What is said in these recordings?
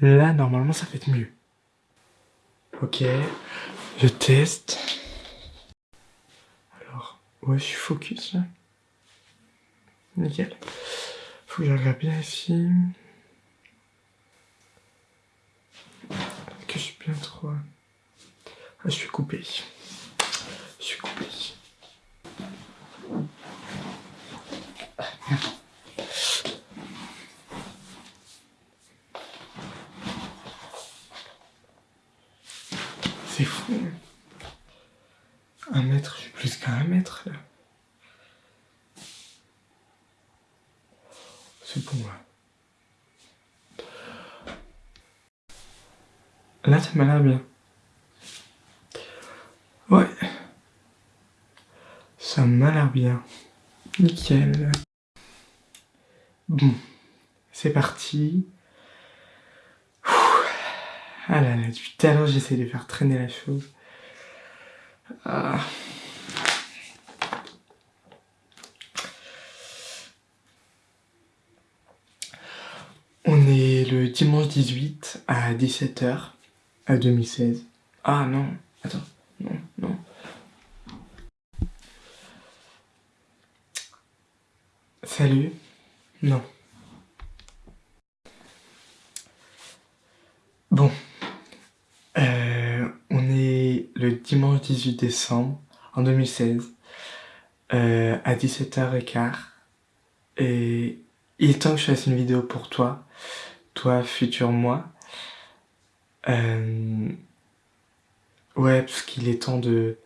Là, normalement, ça fait mieux. Ok, je teste. Alors, ouais, je suis focus là? Nickel. Faut que je regarde bien ici. Que je suis bien trop. Ah, je suis coupé. Je suis coupé. C'est fou. Un mètre, je suis plus qu'à un mètre là. C'est bon là. Là, ça m'a l'air bien. Ouais. Ça m'a l'air bien. Nickel. Bon. C'est parti. Ah là là, depuis tout à l'heure, j'essaie de faire traîner la chose. Ah. On est le dimanche 18 à 17h à 2016. Ah non, attends, non, non. Salut. Non. Bon. Euh, on est dimanche 18 décembre en 2016 euh, à 17h15 et il est temps que je fasse une vidéo pour toi, toi futur moi. Euh, ouais, parce qu'il est temps de...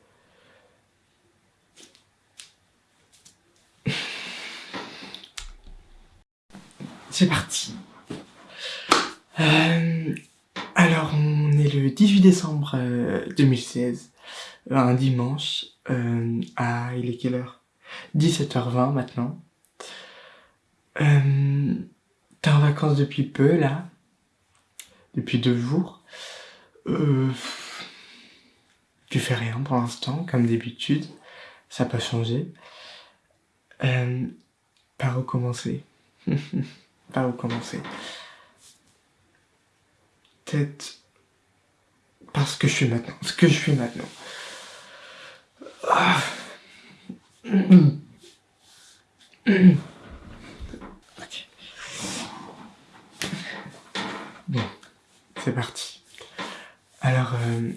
C'est parti. Euh, alors, le 18 décembre 2016, euh, un dimanche, euh, à... il est quelle heure? 17h20 maintenant. Euh, T'es en vacances depuis peu, là? Depuis deux jours? Euh, tu fais rien pour l'instant, comme d'habitude. Ça n'a pas changé. Euh, par où commencer? Par où commencer? Peut-être parce que je suis maintenant. Ce que je suis maintenant. Bon, c'est parti. Alors, euh,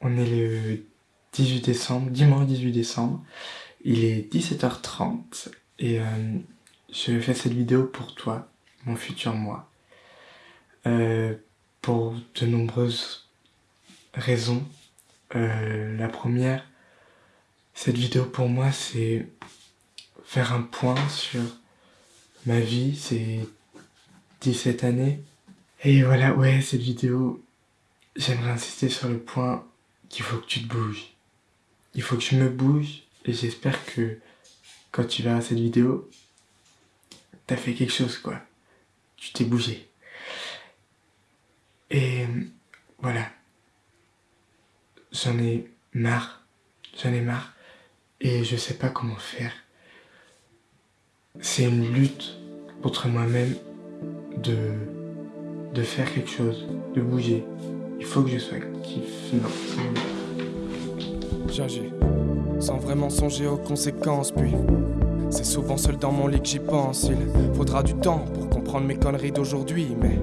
on est le 18 décembre, dimanche 18 décembre. Il est 17h30 et euh, je fais cette vidéo pour toi, mon futur moi. Euh, pour de nombreuses raisons. la première, cette vidéo pour moi, c'est faire un point sur ma vie, c'est 17 années, et voilà, ouais, cette vidéo, j'aimerais insister sur le point qu'il faut que tu te bouges. Il faut que je me bouge et j'espère que quand tu verras cette vidéo, t'as fait quelque chose, quoi. Tu t'es bougé. Et voilà. J'en ai marre. J'en ai marre. Et je sais pas comment faire. C'est une lutte contre moi-même de faire quelque chose, de bouger. Il faut que je sois actif. Non, J'agis, sans vraiment songer aux conséquences, puis c'est souvent seul dans mon lit que j'y pense. Il faudra du temps pour comprendre mes conneries d'aujourd'hui, mais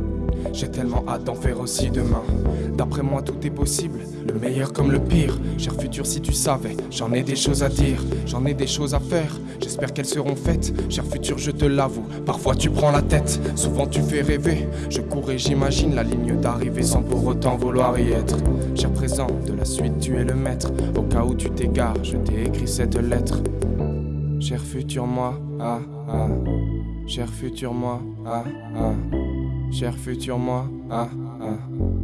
j'ai tellement hâte d'en faire aussi demain. D'après moi, tout est possible, le meilleur comme le pire. Cher futur, si tu savais, j'en ai des choses à dire, j'en ai des choses à faire. J'espère qu'elles seront faites. Cher futur, je te l'avoue, parfois tu prends la tête, souvent tu fais rêver. Je cours et j'imagine la ligne d'arrivée sans pour autant vouloir y être. Cher présent, de la suite, tu es le maître. Au cas où tu t'égares, je t'ai écrit cette lettre. Cher futur moi, ah ah. Cher futur moi, ah ah. Cher futur moi, ah ah.